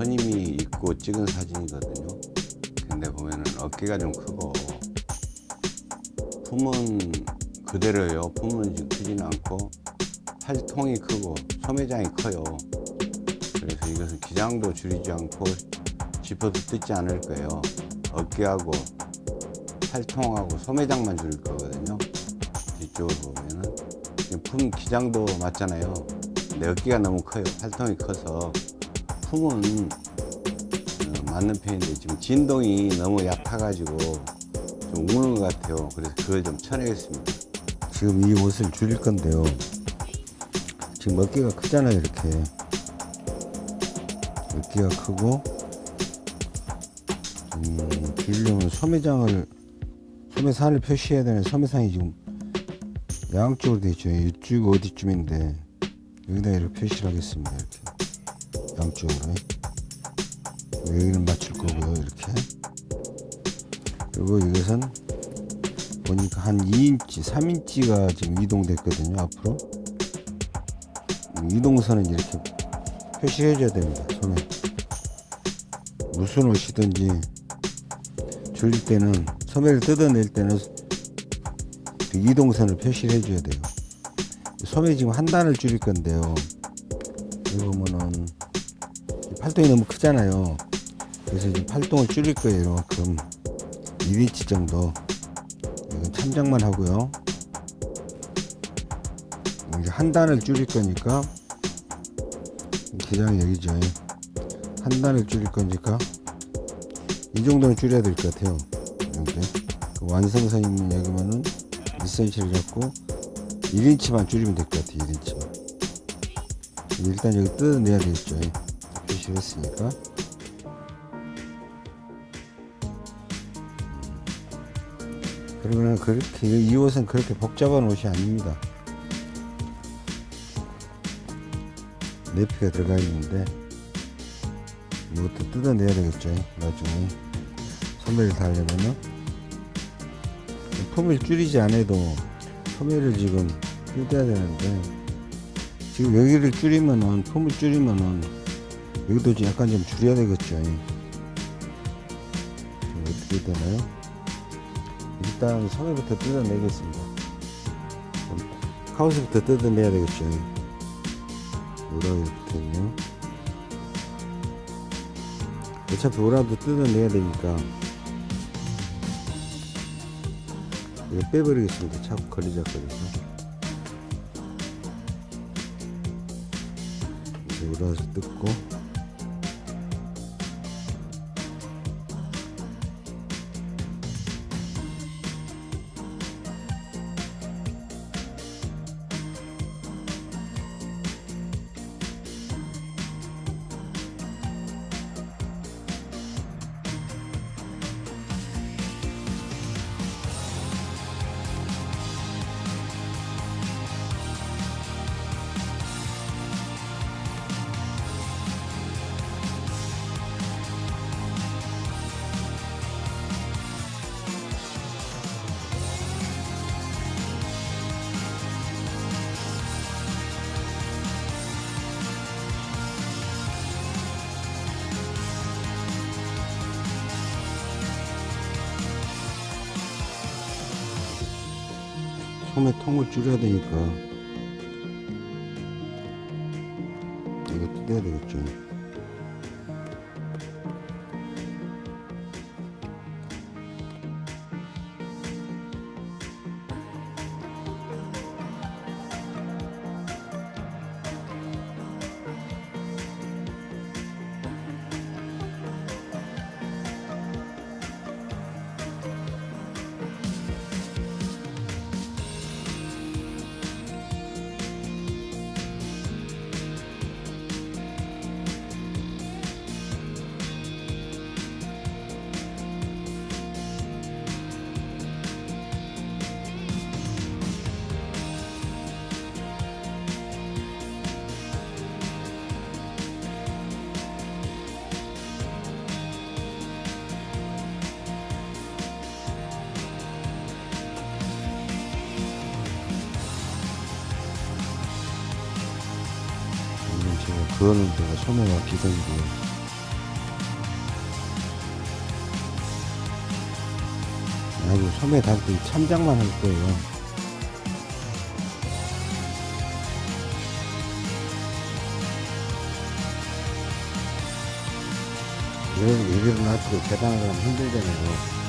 선임이 입고 찍은 사진이거든요. 근데 보면은 어깨가 좀 크고 품은 그대로예요. 품은 크지는 않고 팔통이 크고 소매장이 커요. 그래서 이것은 기장도 줄이지 않고 지퍼도 뜯지 않을 거예요. 어깨하고 팔통하고 소매장만 줄일 거거든요. 뒤쪽으로 보면은 품 기장도 맞잖아요. 근데 어깨가 너무 커요. 팔통이 커서 품은 어, 맞는 편인데 지금 진동이 너무 얕아가지고 좀 우는 것 같아요. 그래서 그걸 좀 쳐내겠습니다. 지금 이 옷을 줄일 건데요. 지금 어깨가 크잖아요, 이렇게. 어깨가 크고, 음, 줄이려면 소매장을, 소매산을 표시해야 되는 소매산이 지금 양쪽으로 되어 있죠. 이쪽 어디쯤인데, 여기다 이렇게 표시를 하겠습니다, 이렇게. 양쪽으로. 여기는 맞출 거고요, 이렇게. 그리고 이것은 보니까 한 2인치, 3인치가 지금 이동됐거든요, 앞으로. 이동선은 이렇게 표시해 줘야 됩니다, 손에. 무슨 옷이든지 줄일 때는, 소매를 뜯어낼 때는 그 이동선을 표시를 해 줘야 돼요. 소매 지금 한 단을 줄일 건데요. 여기 보면은 팔동이 너무 크잖아요. 그래서 지금 팔동을 줄일 거예요, 이만큼. 1인치 정도. 이건 참작만 하고요. 이제 한 단을 줄일 거니까 기장이 여기죠. 한 단을 줄일 거니까 이 정도는 줄여야 될 것 같아요. 이렇게 그 완성선 있는 여기면은 1cm를 잡고 1인치만 줄이면 될 것 같아요. 1인치만. 일단 여기 뜯어내야 되겠죠. 했으니까. 그러면 그렇게 이 옷은 그렇게 복잡한 옷이 아닙니다. 네피가 들어가 있는데 이것도 뜯어내야 되겠죠. 나중에 소매를 달려면은 품을 줄이지 않아도 소매를 지금 뜯어야 되는데 지금 여기를 줄이면은 품을 줄이면은 여기도 좀 약간 좀 줄여야 되겠죠. 어떻게 되나요? 일단 소매부터 뜯어내겠습니다. 카우스부터 뜯어내야 되겠죠. 오라가 붙어있네요. 어차피 오라도 뜯어내야 되니까 이거 빼버리겠습니다. 자꾸 걸리작거려서. 오라서 뜯고 통을 줄여야 되니까 조연은 내가 소매가 나 기생이고요. 아니 소매 단그 참작만 할 거예요. 이런 예비를 놔두고 계단을 하면 힘들잖아요.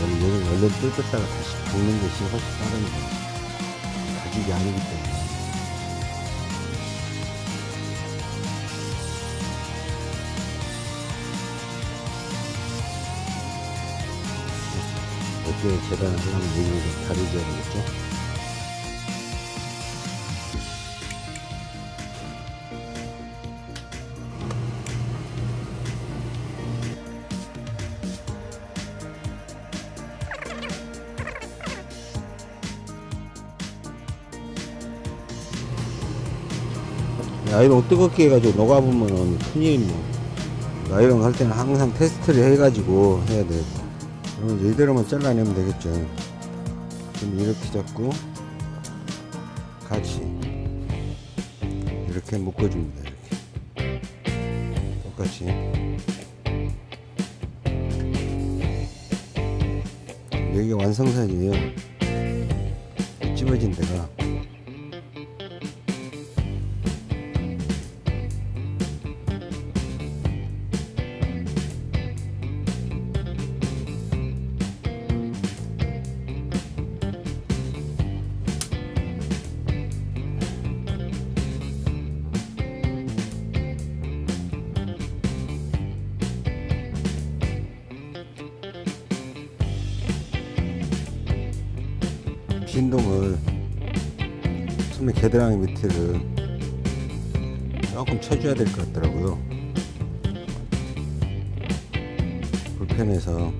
여기 얼른 뜯었다가 다시 붓는 것이 훨씬 빠릅니다. 가죽이 아니기 때문에. 어떻게 계단을 하려면 여기를 좀 가려줘야 되겠죠? 아이롱 뜨겁게 해가지고 녹아보면은 큰일이뭐 아이롱 할 때는 항상 테스트를 해가지고 해야 돼요 이제 이대로만 잘라내면 되겠죠. 그럼 이렇게 잡고 같이 이렇게 묶어줍니다 이렇게. 똑같이. 여기가 완성선이에요. 찝어진 데가 겨드랑이 밑에를 조금 쳐줘야 될 것 같더라고요. 불편해서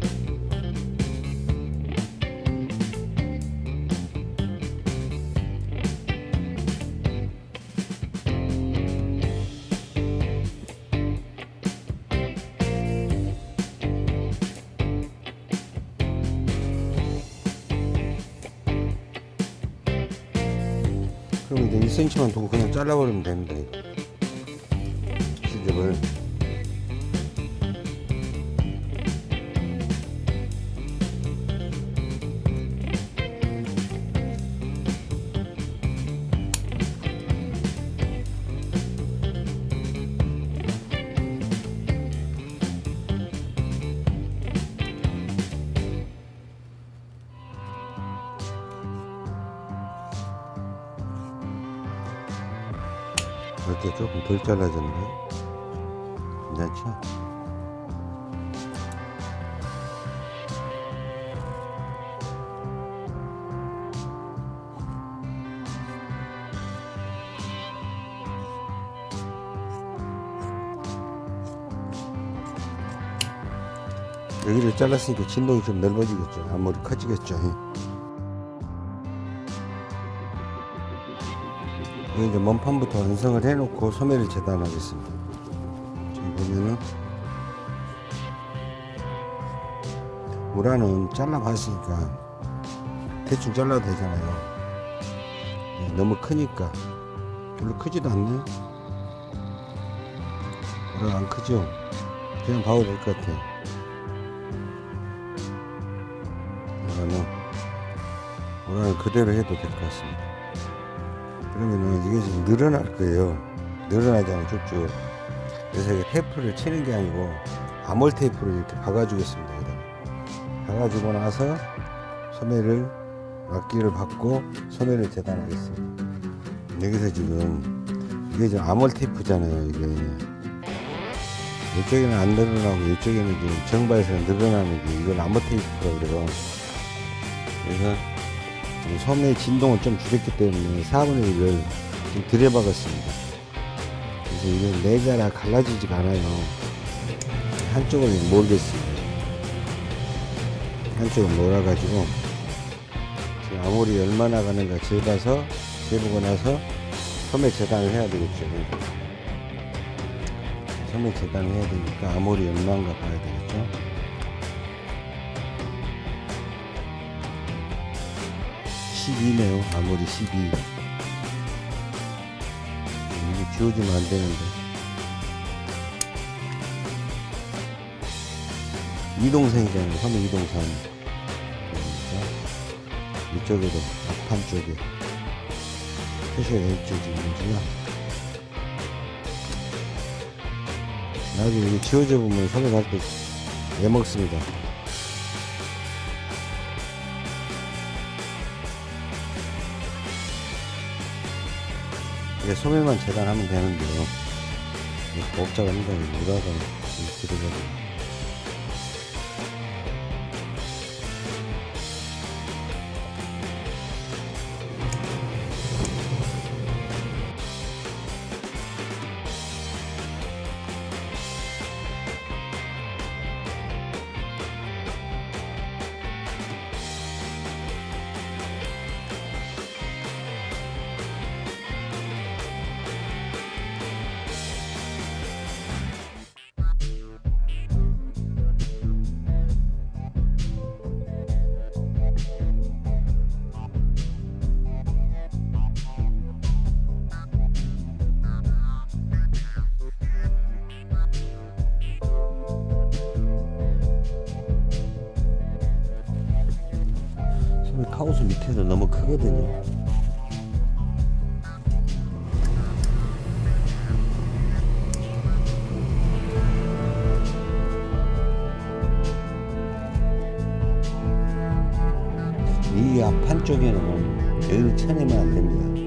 그럼 이제 1cm만 두고 그냥 잘라버리면 됩니다 시접을 덜 잘라졌네 괜찮죠? 여기를 잘랐으니까 진동이 좀 넓어지겠죠. 앞머리 커지겠죠 이제 몸판부터 완성을 해놓고 소매를 재단하겠습니다. 지금 보면은 우라는 잘라봤으니까 대충 잘라도 되잖아요. 네, 너무 크니까 별로 크지도 않네. 우라 안 크죠? 그냥 봐도 될 것 같아요. 우라는 우라는 그대로 해도 될 것 같습니다. 그러면은 이게 지금 늘어날 거예요. 늘어나잖아요, 쭉쭉. 그래서 테이프를 치는 게 아니고 아몰 테이프를 이렇게 박아 주겠습니다. 여기다가. 박아주고 나서 소매를 막기를 받고 소매를 재단하겠습니다. 여기서 지금 이게 지금 아몰 테이프잖아요. 이게 이쪽에는 안 늘어나고 이쪽에는 지금 정바에서 늘어나는 게 이건 아몰 테이프라고 그래요. 그래서 소매의 진동을 좀 줄였기 때문에 4분의 1을 좀 들여박았습니다. 그래서 이건 내자라 갈라지지가 않아요. 한쪽을 몰겠습니다. 한쪽을 몰아가지고 지금 아무리 얼마나 가는가 재봐서 재보고 나서 소매 재단을 해야 되겠죠. 소매 재단을 해야 되니까 아무리 얼마인가 봐야 되겠죠. 12네요. 아무리 12 이게 지워지면 안되는데. 이동생이잖아요. 화면 이동선. 그러니까 이쪽에도 앞판 쪽에 표시가 이쪽이 있는지요 나중에 이게 지워져 보면 손에 갈때 애먹습니다. 이제 소매만 재단하면 되는데요. 복잡합니다. 무라가 이렇게 돼가지고. 이 앞 한쪽에는 여유를 쳐내면 안 됩니다.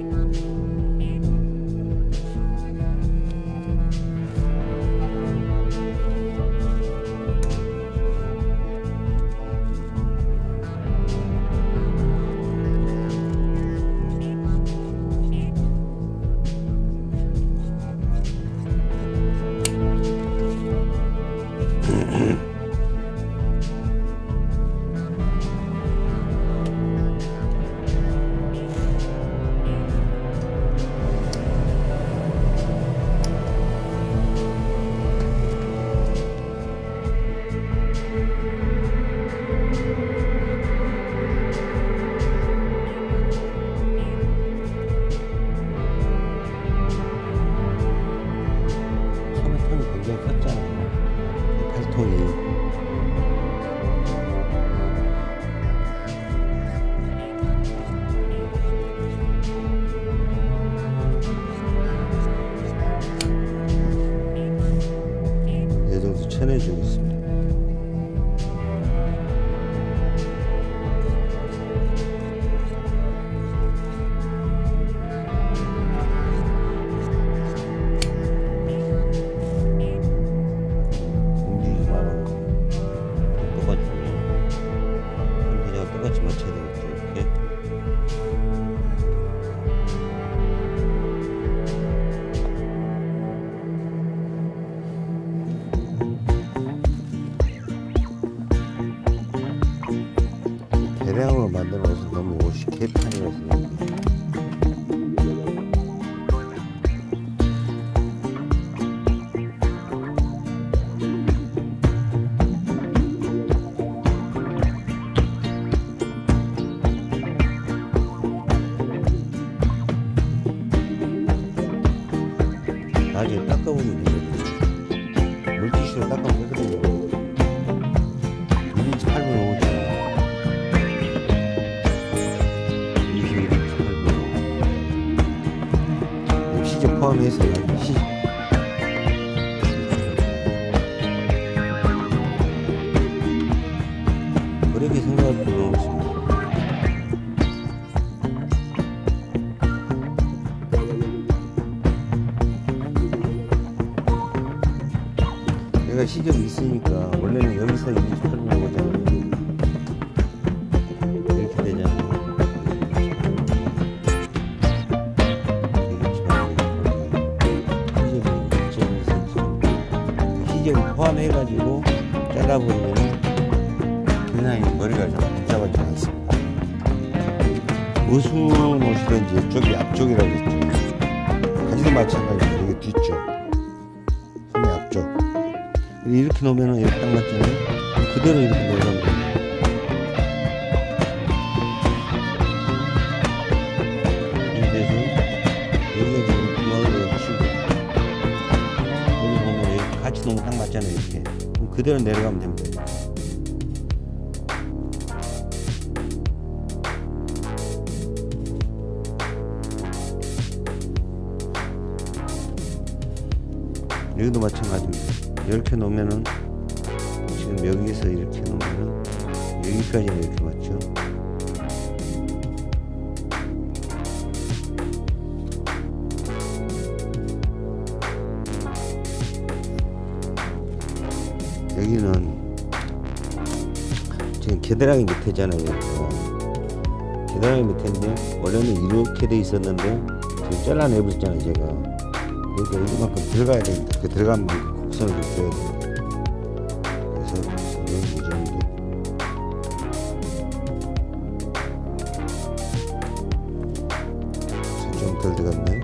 물티슈로 닦아면 되거든요 1인치 8분 오지 21인치 8분 5시적 포함해서요 이런 거 이런 거 너무 딱 맞잖아요 이렇게 그럼 그대로 내려가면 됩니다 여기도 마찬가지입니다. 이렇게 놓으면은 여기서 이렇게 놓으면은 여기까지는 이렇게 맞죠. 여기는 지금 겨드랑이 밑에잖아요. 겨드랑이 밑에인데 원래는 이렇게 돼 있었는데 지금 잘라내버렸잖아요 제가 그러니까 여기만큼 들어가야 됩니다 그 들어간 만큼 곡선을 좀 줘야 덜 들어갔네.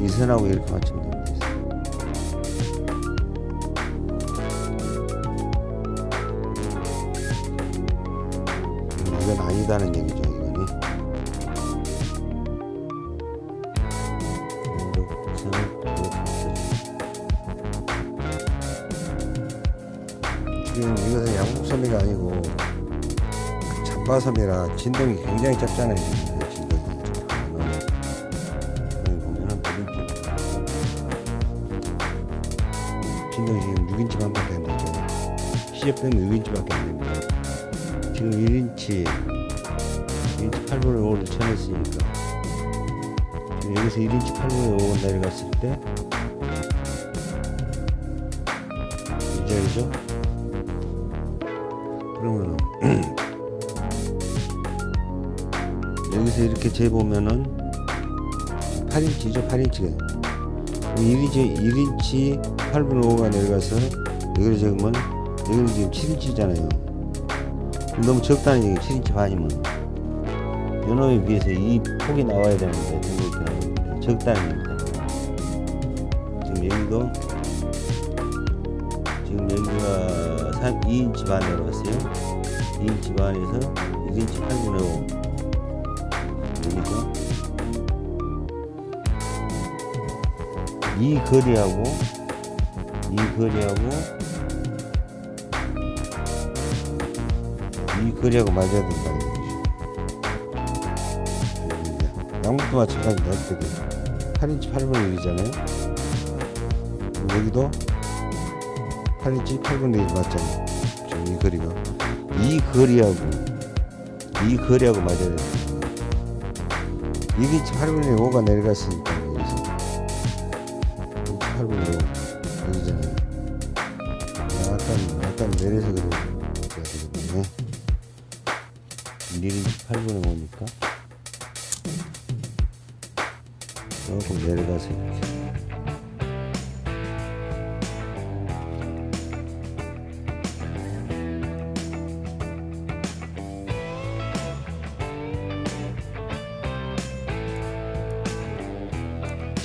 이 선하고 이렇게 됩니다 잡바섬이라 진동이 굉장히 이 진동이 여기 보면은 보름길 진동이 지금 6인치 반밖에 안 되죠. 시접 빼면 6인치밖에 안 됩니다. 지금 1인치 1인치 8분의 5를 쳐냈으니까. 여기서 1인치 8분의 5 내려갔을 때 이절이죠 이렇게 재보면은 8인치죠 8인치가. 1인치 1인치 8분의 5가 내려가서 여기를 재보면 여기는 지금 7인치잖아요. 너무 적다는 얘기 7인치 반이면. 요놈에 비해서 이 폭이 나와야 되는데 적다는 얘기잖아요 지금 여기도 지금 여기가 3, 2인치 반 내려갔어요. 2인치 반에서 1인치 8분의 5 여기죠 이 거리하고 이 거리하고 이 거리하고 맞아야 된다는 얘기죠. 양복도 마찬가지입니다. 어떻게 8인치 8분의 1이잖아요. 여기도 8인치 8분의 1 맞잖아요. 지금 이 거리가 이 거리하고 이 거리하고 맞아야 됩니다. 1인치 8분의 5가 내려갔으니까 여기서 1인치 8분의 5 여기잖아요. 약간 약간 내려서 그래야 되거든요. 1인치 8분의 5니까 조금 내려가서 이렇게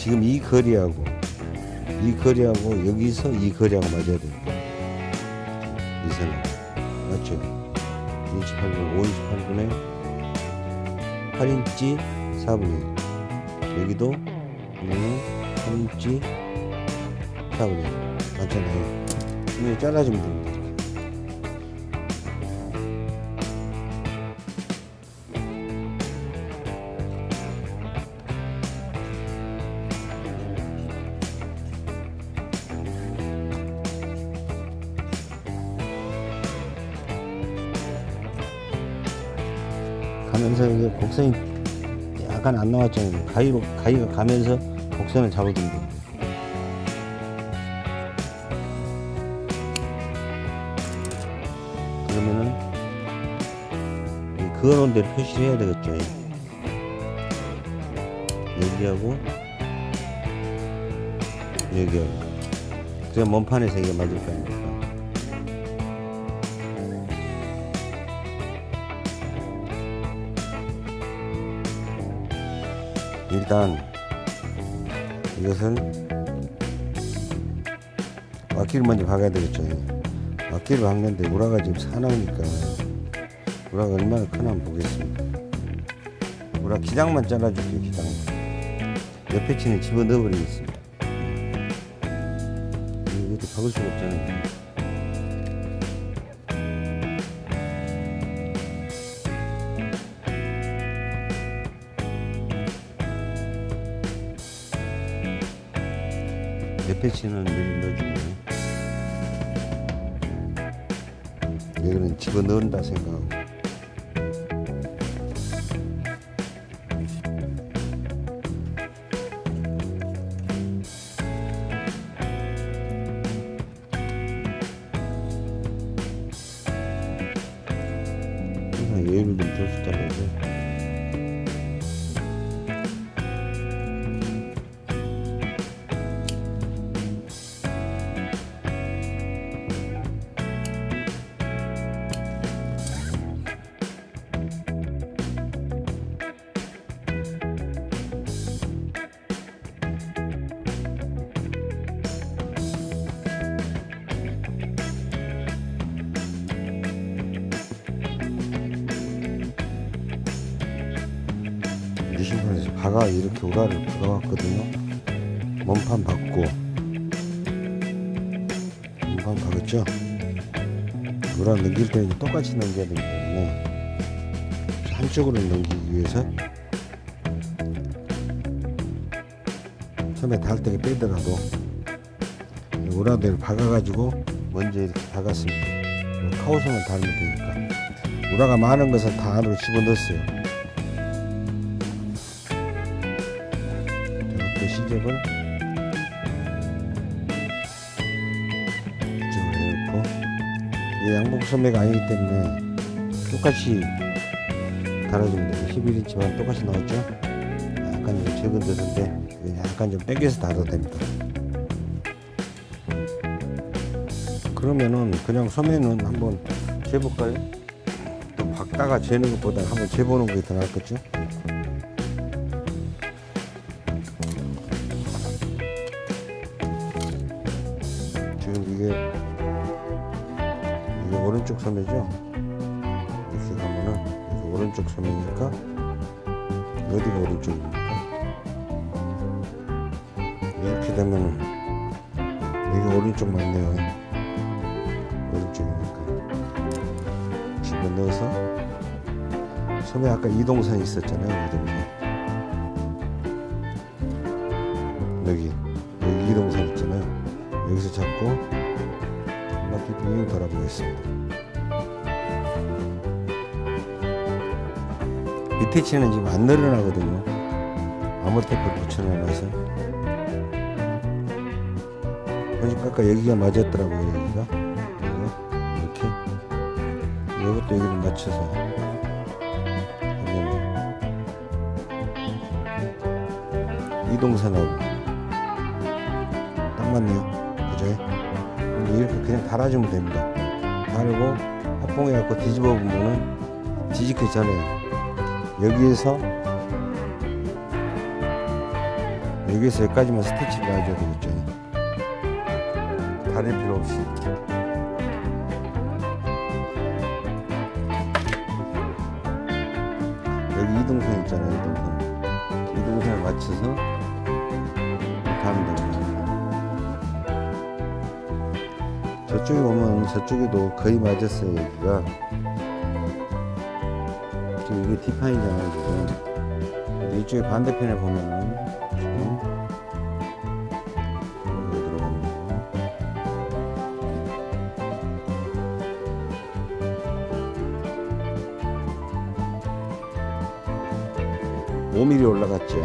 지금 이 거리하고 이 거리하고 여기서 이 거리하고 맞아야 됩니다. 이 선하고 맞죠? 2인치 8분, 5인치 8분에 8인치 4분의 1 여기도 보면은 8인치 4분의 1 맞잖아요. 이거 잘라주면 됩니다 가면서 이게 곡선이 약간 안 나왔잖아요. 가위로 가위가 가면서 곡선을 잡아주면 됩니다. 그러면은 이 그어놓은 대로 표시를 해야 되겠죠. 여기하고 여기하고 그래야 몸판에서 이게 맞을 거 아닙 일단 이것은 막기를 먼저 박아야 되겠죠. 막기를 박는데 우라가 지금 사나우니까 우라가 얼마나 크나 한번 보겠습니다. 우라 기장만 잘라줄게요. 기장만. 옆에 치는 집어 넣어 버리겠습니다. 이것도 박을 수가 없잖아요. 미리 넣어주고 여기는 집어넣는다 생각하고 몸판 박고 몸판 박았죠. 우라 넘길 때는 똑같이 넘겨야 되기 때문에 한쪽으로 넘기기 위해서 처음에 닿을 때 빼더라도 우라대를 박아가지고 먼저 이렇게 박았습니다. 카우선을 달면 되니까 우라가 많은 것은 다 안으로 집어넣었어요. 이렇게 시접을 이게 양복 소매가 아니기 때문에 똑같이 달아주면 돼요 11인치만 똑같이 나왔죠 약간 좀 적은 데인데 약간 좀 당겨서 달아도 됩니다 그러면은 그냥 소매는 한번 재볼까요? 또 박다가 재는 것보다 한번 재보는 게더 낫겠죠? 이게 오른쪽 소매죠? 이렇게 가면은 이게 오른쪽 소매니까 어디가 오른쪽입니까? 이렇게 되면은 이게 오른쪽 맞네요. 오른쪽이니까 집어 넣어서 소매 아까 이동선 있었잖아요. 이동선 밑에 치는 지금 안 늘어나거든요. 아무 테이프 붙여놔서. 보니까 아까 여기가 맞았더라고요. 여기가. 이렇게. 이것도 여기를 맞춰서 이동선하고 딱 맞네요. 그죠? 이렇게 그냥 달아주면 됩니다. 달고 합봉해 갖고 뒤집어 보면은 뒤집기 전에 여기에서 여기에서 여기까지만 스티치를 놔줘야 되겠죠. 다릴 필요 없이. 여기 이동선 있잖아요. 이동선. 이동선을 맞춰서 이렇게 하면 됩니다. 저쪽에 보면 저쪽에도 거의 맞았어요 여기가 이게 디파인이잖아요 지금 이쪽에 반대편에 보면은 지금 여기 들어가는 거고. (5 m m 올라갔죠)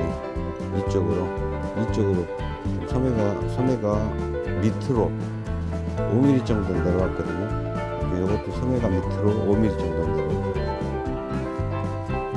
이쪽으로 이쪽으로. 소매가 소매가 밑으로 5mm 정도 내려왔거든요. 이것도 소매가 밑으로 5mm 정도 내려오고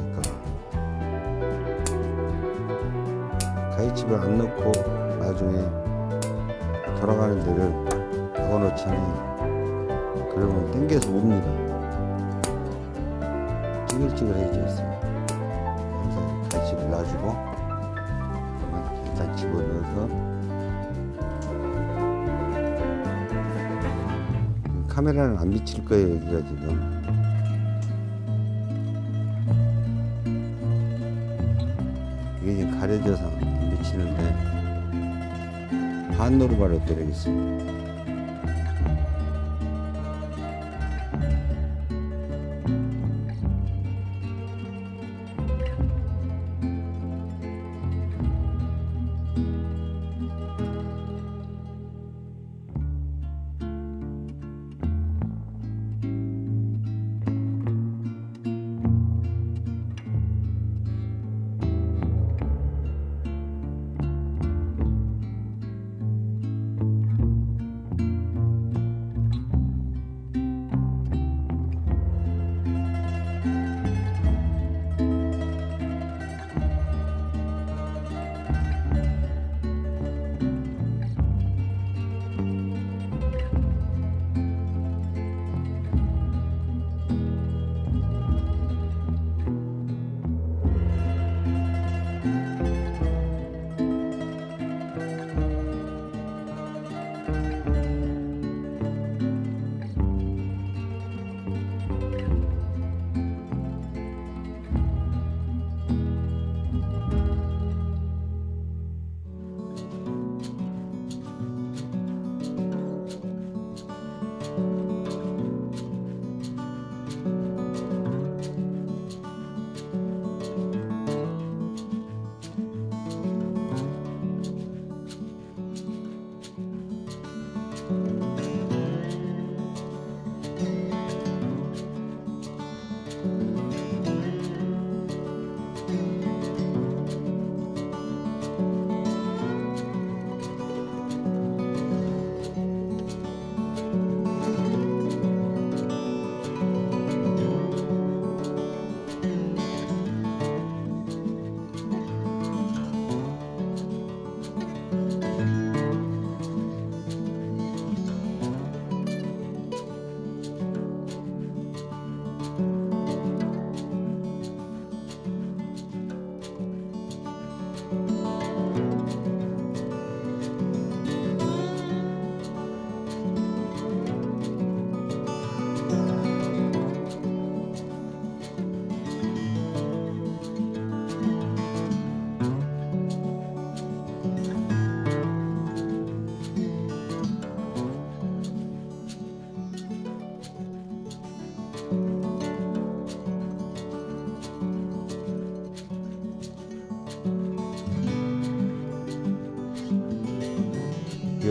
돌아간 쪽이니까. 가위집을 안 넣고 나중에 돌아가는 데를 박아놓자니 그러면 당겨서 옵니다 찌글찌글해져 있어요 그래서 가위집을 놔주고 이렇게 일단 집어넣어서 카메라는 안 비칠 거예요 여기가 지금 가려져서 안 비치는데 반노루 바로 때리겠습니다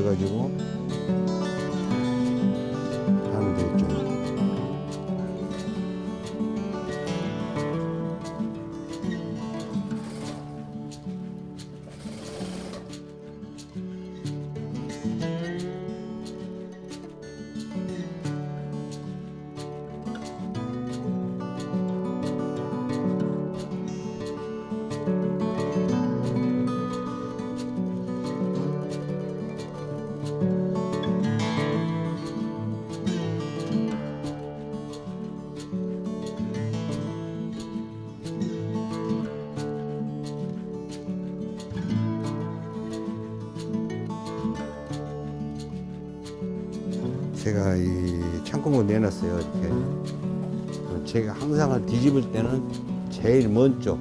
그래가지고 항상 뒤집을 때는 제일 먼 쪽.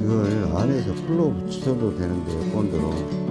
이걸 안에서 풀로 붙여도 되는데 본드로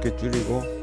어깨 줄이고